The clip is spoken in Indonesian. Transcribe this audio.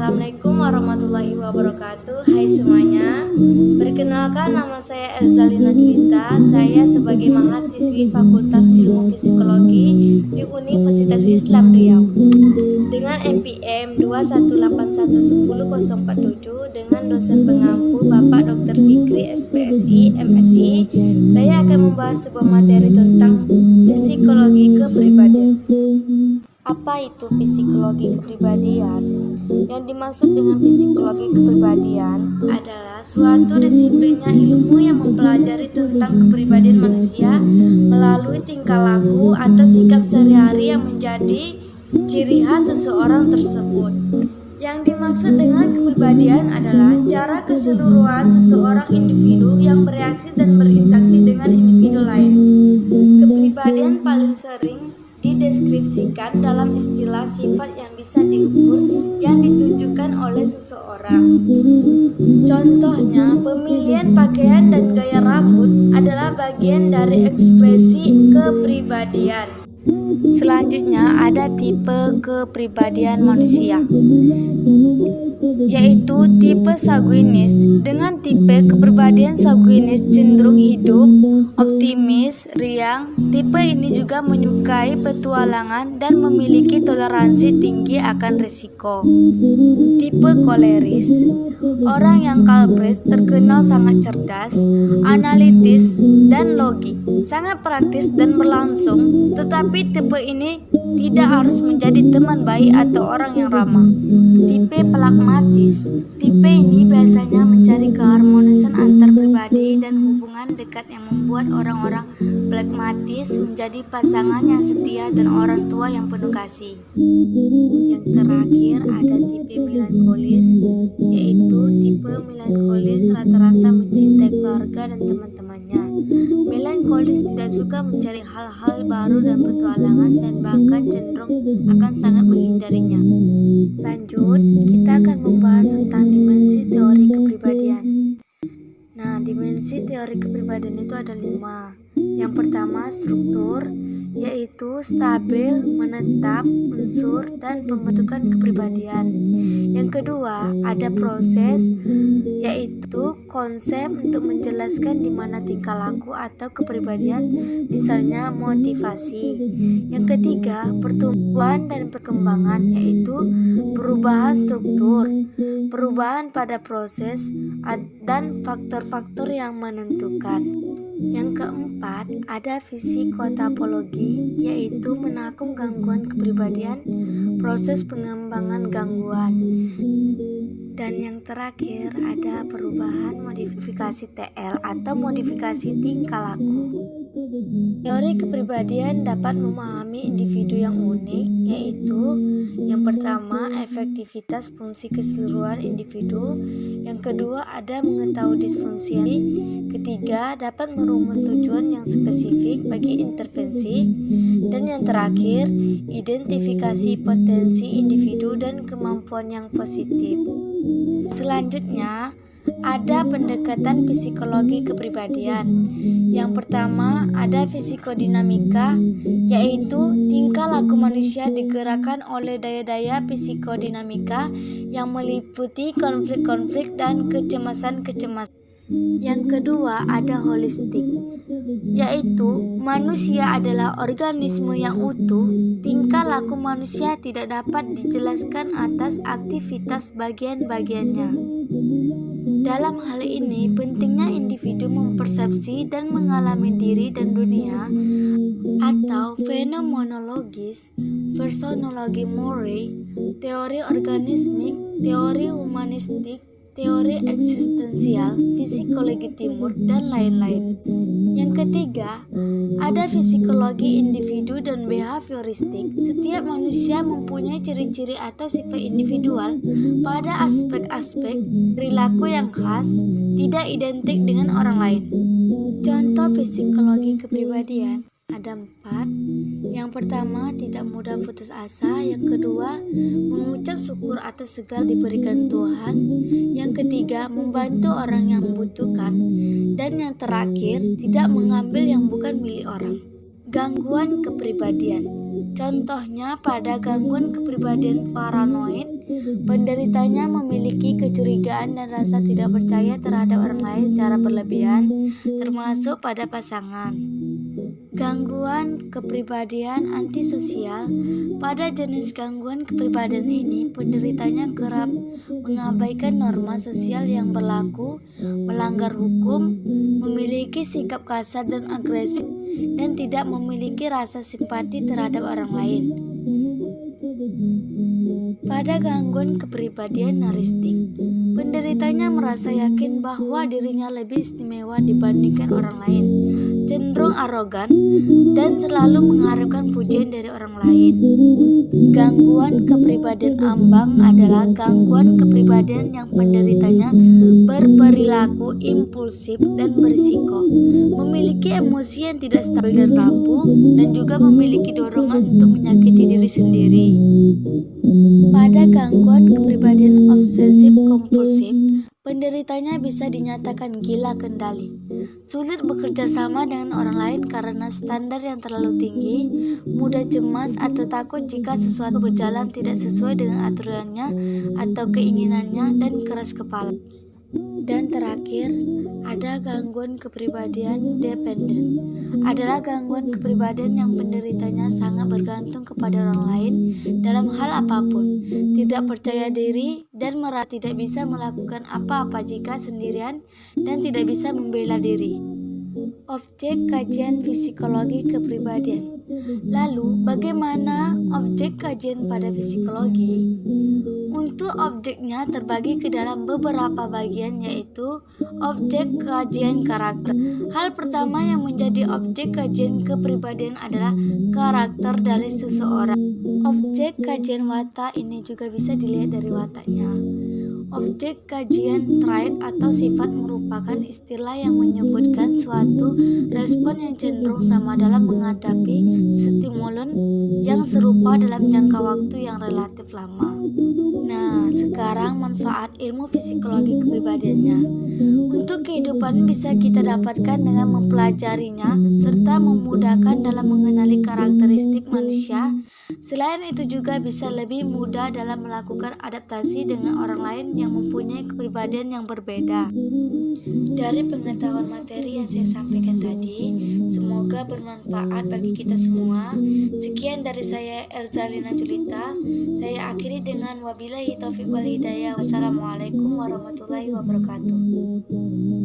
Assalamualaikum warahmatullahi wabarakatuh Hai semuanya Perkenalkan nama saya Erzalina Julita Saya sebagai mahasiswi Fakultas Ilmu Psikologi di Universitas Islam Riau Dengan NPM 218110047 Dengan dosen pengampu Bapak Dr. Fikri SPSI MSI Saya akan membahas sebuah materi tentang psikologi kepribadian apa itu psikologi kepribadian? Yang dimaksud dengan psikologi kepribadian adalah suatu disiplinnya ilmu yang mempelajari tentang kepribadian manusia melalui tingkah laku atau sikap sehari-hari yang menjadi ciri khas seseorang tersebut. Yang dimaksud dengan kepribadian adalah cara keseluruhan seseorang individu yang bereaksi dan berinteraksi dengan individu lain. Kepribadian paling sering dideskripsikan dalam istilah sifat yang bisa diukur yang ditunjukkan oleh seseorang. Contohnya, pemilihan pakaian dan gaya rambut adalah bagian dari ekspresi kepribadian. Selanjutnya ada tipe kepribadian manusia yaitu tipe sanguinis. Dengan tipe kepribadian sanguinis cenderung hidup, optimis, riang. Tipe ini juga menyukai petualangan dan memiliki toleransi tinggi akan risiko. Tipe koleris, orang yang kalbres terkenal sangat cerdas, analitis, dan logik, sangat praktis dan berlangsung. Tetapi tipe ini tidak harus menjadi teman baik atau orang yang ramah. Tipe pragmatis. Tipe ini biasanya mencari keharmonisan antar pribadi dan hubungan dekat yang membuat orang-orang pragmatis menjadi pasangan yang setia dan orang tua yang penuh kasih. Yang terakhir ada tipe melankolis, yaitu tipe melankolis rata-rata mencintai keluarga dan teman-temannya. Melankolis tidak suka mencari hal-hal baru dan petualangan dan bahkan cenderung akan sangat menghindarinya. Lanjut, kita akan membahas tentang dimensi teori kepribadian. Nah, dimensi teori kepribadian itu ada lima. Yang pertama, struktur, yaitu stabil, menetap, unsur, dan pembentukan kepribadian. Yang kedua, ada proses, yaitu konsep untuk menjelaskan di mana tingkah laku atau kepribadian, misalnya motivasi. Yang ketiga, pertumbuhan dan perkembangan, yaitu perubahan struktur, perubahan pada proses, dan faktor-faktor yang menentukan. Yang keempat, ada psikotapologi, yaitu menakum gangguan kepribadian, proses pengembangan gangguan. Dan yang terakhir ada perubahan modifikasi TL atau modifikasi tingkah laku. Teori kepribadian dapat memahami individu yang unik, yaitu yang pertama efektivitas fungsi keseluruhan individu, yang kedua ada mengetahui disfungsi, ketiga dapat merumus tujuan yang spesifik bagi intervensi, dan yang terakhir identifikasi potensi individu dan kemampuan yang positif. Selanjutnya, ada pendekatan psikologi kepribadian. Yang pertama, ada psikodinamika, yaitu tingkah laku manusia digerakkan oleh daya-daya psikodinamika yang meliputi konflik-konflik dan kecemasan-kecemasan. Yang kedua, ada holistik, yaitu manusia adalah organisme yang utuh. Tingkah laku manusia tidak dapat dijelaskan atas aktivitas bagian-bagiannya. Dalam hal ini, pentingnya individu mempersepsi dan mengalami diri dan dunia atau fenomenologis, personologi Murray, teori organismik, teori humanistik, teori eksistensial, psikologi timur, dan lain-lain. Yang ketiga, ada psikologi individu dan behavioristik. Setiap manusia mempunyai ciri-ciri atau sifat individual pada aspek-aspek perilaku yang khas, tidak identik dengan orang lain. Contoh psikologi kepribadian ada empat. Yang pertama, tidak mudah putus asa. Yang kedua, mengucap syukur atas segala diberikan Tuhan. Yang ketiga, membantu orang yang membutuhkan. Dan yang terakhir, tidak mengambil yang bukan milik orang. Gangguan kepribadian Contohnya pada gangguan kepribadian paranoid, penderitanya memiliki kecurigaan dan rasa tidak percaya terhadap orang lain secara berlebihan, termasuk pada pasangan. Gangguan kepribadian antisosial pada jenis gangguan kepribadian ini, penderitanya kerap mengabaikan norma sosial yang berlaku, melanggar hukum, memiliki sikap kasar dan agresif, dan tidak memiliki rasa simpati terhadap orang lain. Pada gangguan kepribadian naristik, penderitanya merasa yakin bahwa dirinya lebih istimewa dibandingkan orang lain cenderung arogan, dan selalu mengharapkan pujian dari orang lain. Gangguan kepribadian ambang adalah gangguan kepribadian yang penderitanya berperilaku impulsif dan berisiko, memiliki emosi yang tidak stabil dan rapuh, dan juga memiliki dorongan untuk menyakiti diri sendiri. Pada gangguan kepribadian obsesif kompulsif, penderitanya bisa dinyatakan gila kendali, sulit bekerja sama dengan orang lain karena standar yang terlalu tinggi, mudah cemas atau takut jika sesuatu berjalan tidak sesuai dengan aturannya atau keinginannya, dan keras kepala. Dan terakhir, ada gangguan kepribadian dependen. Adalah gangguan kepribadian yang penderitanya sangat bergantung kepada orang lain dalam hal apa pun, tidak percaya diri dan merasa tidak bisa melakukan apa-apa jika sendirian dan tidak bisa membela diri. Objek kajian psikologi kepribadian. Lalu, bagaimana objek kajian pada psikologi? Untuk objeknya terbagi ke dalam beberapa bagian yaitu objek kajian karakter. Hal pertama yang menjadi objek kajian kepribadian adalah karakter dari seseorang. Objek kajian watak ini juga bisa dilihat dari wataknya. Objek kajian trait atau sifat merupakan istilah yang menyebutkan suatu respon yang cenderung sama dalam menghadapi stimulus yang serupa dalam jangka waktu yang relatif lama. Nah, sekarang manfaat ilmu psikologi kepribadiannya. Untuk kehidupan bisa kita dapatkan dengan mempelajarinya serta memudahkan dalam mengenali karakteristik manusia. Selain itu juga bisa lebih mudah dalam melakukan adaptasi dengan orang lain yang mempunyai kepribadian yang berbeda. Dari pengetahuan materi yang saya sampaikan tadi, semoga bermanfaat bagi kita semua. Sekian dari saya Erzalina Julita. Saya akhiri dengan wabillahi taufiq wal hidayah. Wassalamualaikum warahmatullahi wabarakatuh.